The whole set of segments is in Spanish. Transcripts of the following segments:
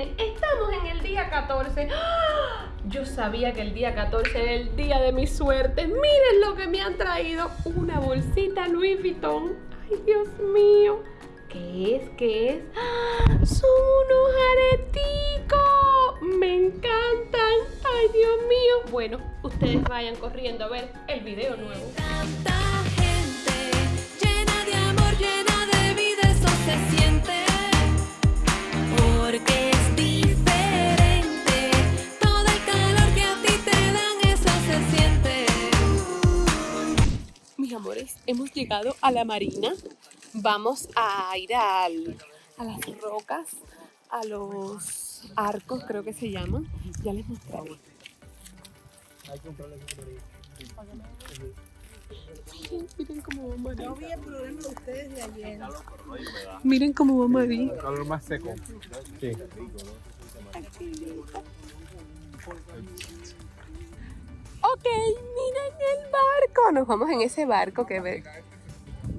estamos en el día 14. ¡Ah! Yo sabía que el día 14 era el día de mi suerte. Miren lo que me han traído. Una bolsita Louis Vuitton. Ay, Dios mío. ¿Qué es? ¿Qué es? ¡Ah! Son unos areticos. Me encantan. Ay, Dios mío. Bueno, ustedes vayan corriendo a ver el video nuevo. Porque es diferente. Todo el calor que a ti te dan, eso se siente. Mis amores, hemos llegado a la marina. Vamos a ir al- a las rocas, a los arcos, creo que se llaman. Ya les mostraré. Miren, cómo va María. No vi el problema de ustedes de ayer. Miren cómo va María. calor más seco. Sí. Ok, miren el barco. Nos vamos en ese barco que ve.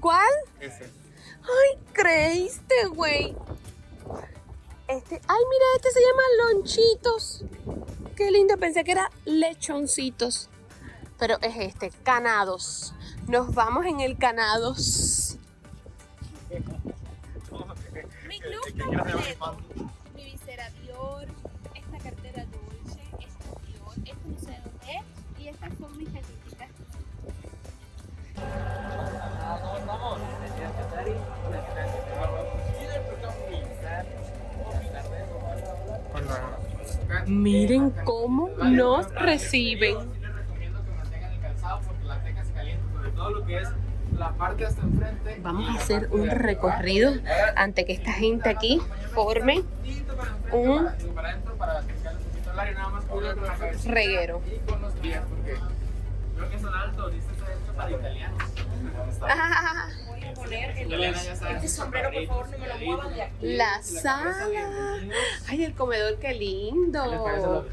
¿Cuál? Ese. Ay, creíste, güey. Este, ay, mira, este se llama lonchitos. Qué lindo, pensé que era lechoncitos. Pero es este, canados. Nos vamos en el canados. Mi club completo. Mi visera Dior, esta cartera Dolce, esta Dior, este no sé dónde es, y estas son mis galletitas. Miren cómo nos reciben. Vamos a hacer un recorrido ante que esta gente aquí forme un reguero. Y con los pies, porque creo que son altos, dice está hecho para italianos. Ah, Voy a poner el, Italiana ya sabe. este sombrero, por favor, no me lo muevan de aquí. La sala. Ay, el comedor, qué ¿Qué les parece la lindo.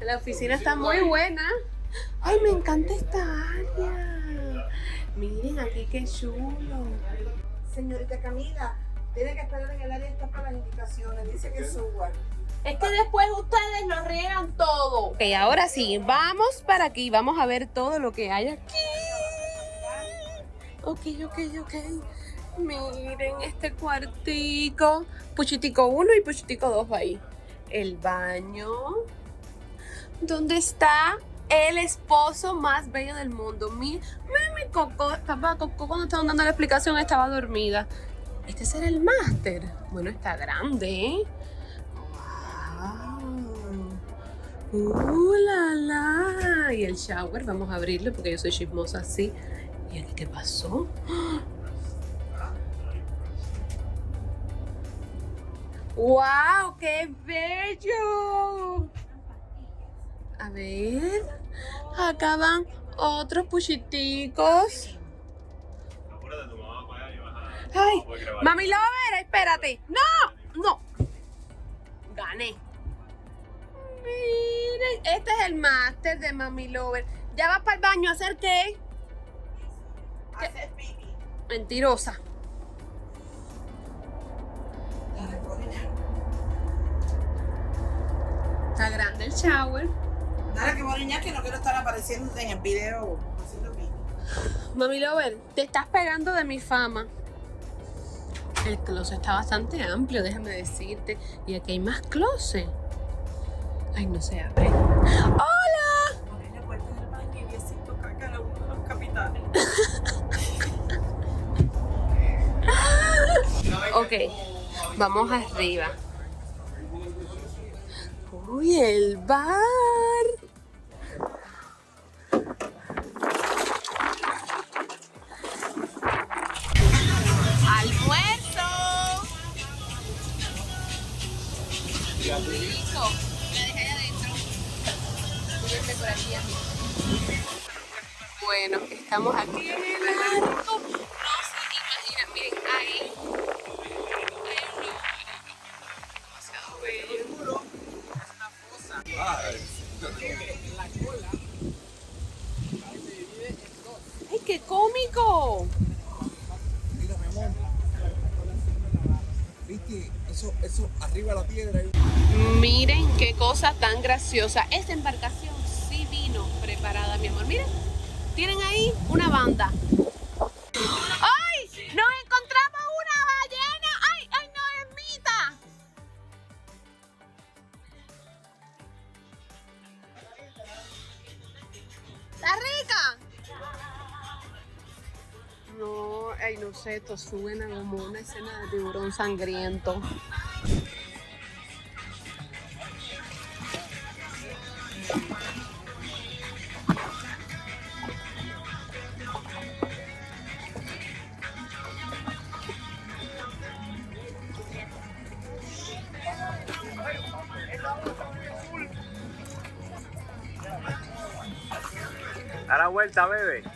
La oficina está muy buena. Ay, me encanta esta aquí qué chulo. Señorita Camila, tiene que esperar en el área esta para las indicaciones. Dice que suba. Es que después ustedes nos riegan todo. Ok, ahora sí, vamos para aquí. Vamos a ver todo lo que hay aquí. Ok, ok, ok. Miren este cuartico. Puchitico 1 y Puchitico 2 va ahí. El baño. ¿Dónde está el esposo más bello del mundo? Mi, mi, Coco. Papá, Coco cuando estaban dando la explicación estaba dormida. Este será el máster. Bueno, está grande, ¿eh? Wow. Uh, la, la. Y el shower, vamos a abrirlo porque yo soy chismosa así. ¿Y aquí qué pasó? ¡Wow! ¡Qué bello! A ver. Acá van otros puchiticos. Ay, mami Lover, espérate. ¡No! ¡No! Gané. Miren, este es el máster de Mami Lover. ¿Ya vas para el baño a hacer qué? Hacer pipi. Mentirosa. Está grande el shower. Dale que voy a niñar que no quiero estar apareciendo en el video. Mami Lover, te estás pegando de mi fama. El closet está bastante amplio, déjame decirte. Y aquí hay más closet. Ay, no se abre. ¡Hola! Abrí la puerta del baño y Diosito caca a uno de los capitanes. Ok, vamos arriba. Uy, el bar. Bueno, estamos aquí en el arco. No se imaginan, miren, ahí hay un demasiado bello. ¡Ay, qué cómico! Mira, mi amor. ¿Viste? Eso, eso, arriba de la piedra. Miren qué cosa tan graciosa. Esta embarcación preparada, mi amor. Miren, tienen ahí una banda. ¡Ay! ¡Nos encontramos una ballena! ¡Ay, ay, no es mita! ¿Está rica? No, ay, no sé, esto suena como una escena de tiburón sangriento. Vuelta, bebé.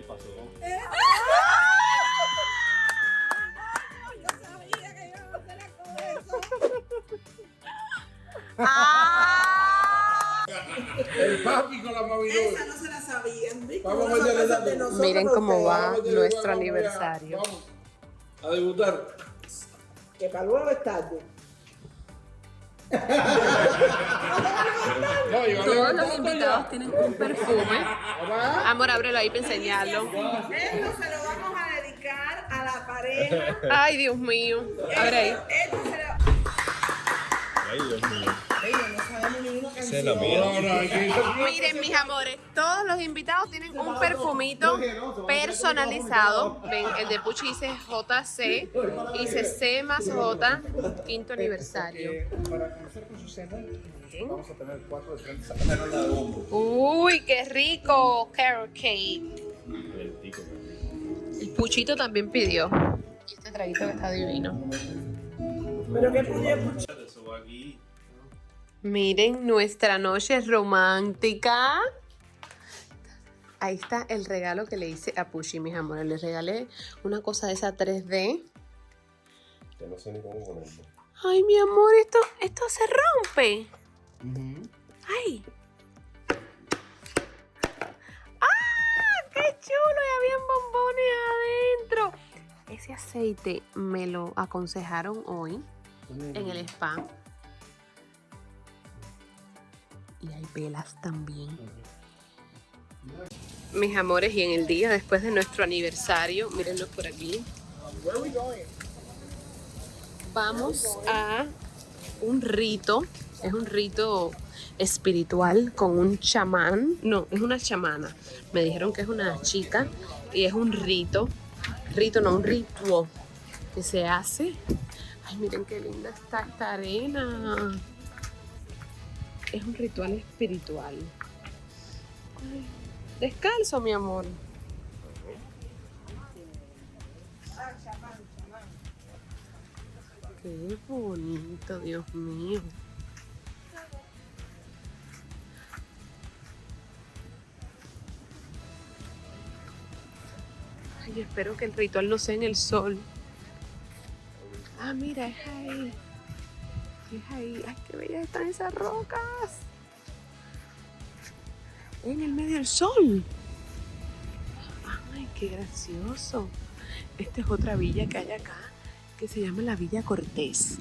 ¿Qué pasó? Yo sabía que iba a hacer con eso. ¡Ah! El papi con la mavidora. Esa no se la sabían. Vamos a de nosotros Miren cómo va nuestro aniversario. Vamos a debutar. Que para luego es tarde. No, Todos los invitados tienen un perfume. Amor, ábrelo ahí para enseñarlo. Esto se lo vamos a dedicar a la pareja. Ay, Dios mío. Abre ahí. Esto se lo... Ay, Dios mío. No, aquí- Miren, mis amores, todos los invitados tienen un perfumito personalizado. Ven, el de Puchi dice JC, dice C más J, quinto aniversario. Para conocer con Susana, vamos a tener cuatro diferentes. Uy, qué rico, carrot cake. El Puchito también pidió. Y este traguito que está divino. Pero que podía escuchar. Miren nuestra noche romántica. Ahí está el regalo que le hice a Pushi, mis amores. Le regalé una cosa de esa 3D. Que no sé ni cómo ponerlo. Ay, mi amor, esto, esto se rompe. Ay. ¡Ah! ¡Qué chulo! Y habían bombones adentro. Ese aceite me lo aconsejaron hoy en el spa. Y hay velas también. Mis amores, y en el día después de nuestro aniversario, mírenlo por aquí. Vamos a un rito, es un rito espiritual con un chamán, no, es una chamana. Me dijeron que es una chica y es un rito, rito no, un ritual que se hace. Ay, miren qué linda está esta arena. Es un ritual espiritual. Ay, descalzo, mi amor. Qué bonito, Dios mío. Ay, espero que el ritual no sea en el sol. Ah, mira, es ahí. Es ahí. Ay, qué bellas están esas rocas. En el medio del sol. Ay, qué gracioso. Esta es otra villa que hay acá que se llama la Villa Cortés.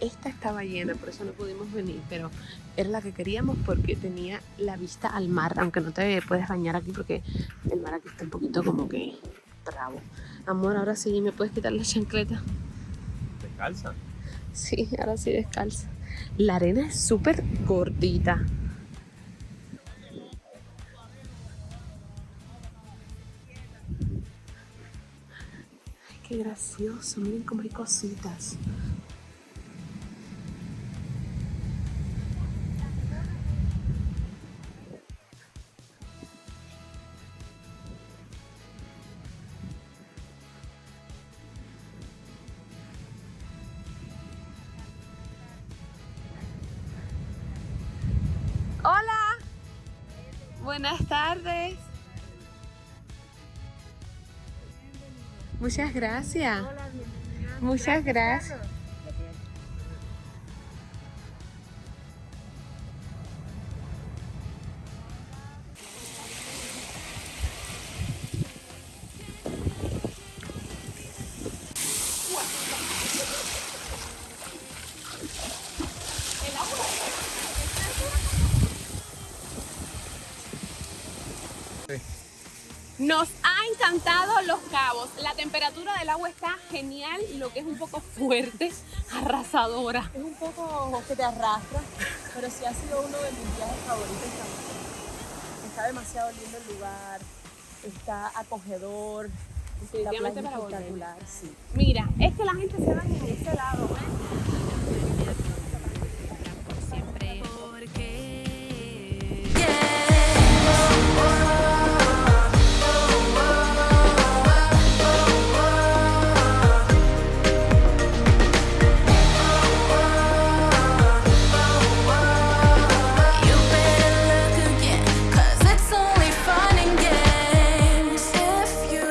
Esta estaba llena, por eso no pudimos venir, pero era la que queríamos porque tenía la vista al mar, aunque no te puedes bañar aquí porque el mar aquí está un poquito como que bravo. Amor, ahora sí, ¿me puedes quitar la chancleta? Descalza. Sí, ahora sí descalza. La arena es súper gordita. Ay, qué gracioso. Miren cómo hay cositas. Buenas tardes. Muchas gracias. Muchas gracias. Nos ha encantado Los Cabos. La temperatura del agua está genial, lo que es un poco fuerte, arrasadora. Es un poco que te arrastra, pero sí ha sido uno de mis viajes favoritos también. Está demasiado lindo el lugar, está acogedor, la playa Definitivamente es para volver. espectacular, sí. Mira, es que la gente se baña en ese lado